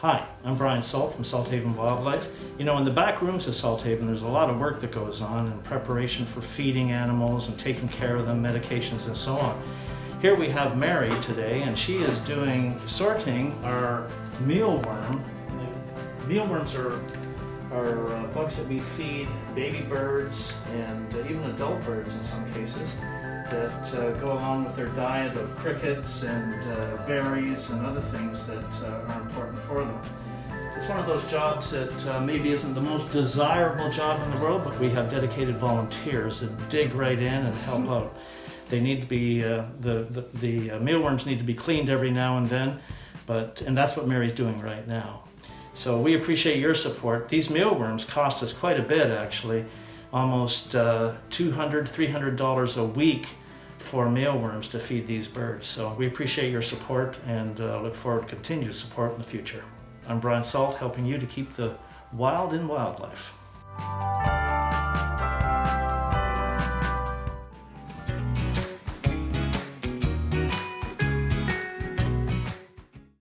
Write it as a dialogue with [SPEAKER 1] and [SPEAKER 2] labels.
[SPEAKER 1] Hi, I'm Brian Salt from Salthaven Wildlife. You know, in the back rooms of Salthaven, there's a lot of work that goes on in preparation for feeding animals and taking care of them, medications and so on. Here we have Mary today, and she is doing sorting our mealworm. Mealworms are, are uh, bugs that we feed baby birds and uh, even adult birds in some cases that uh, go along with their diet of crickets and uh, berries and other things that uh, are important for them. It's one of those jobs that uh, maybe isn't the most desirable job in the world, but we have dedicated volunteers that dig right in and help out. They need to be, uh, the, the, the uh, mealworms need to be cleaned every now and then, but, and that's what Mary's doing right now. So we appreciate your support. These mealworms cost us quite a bit actually, almost uh, $200, $300 a week for mealworms to feed these birds. So we appreciate your support and uh, look forward to continued support in the future. I'm Brian Salt, helping you to keep the wild in wildlife.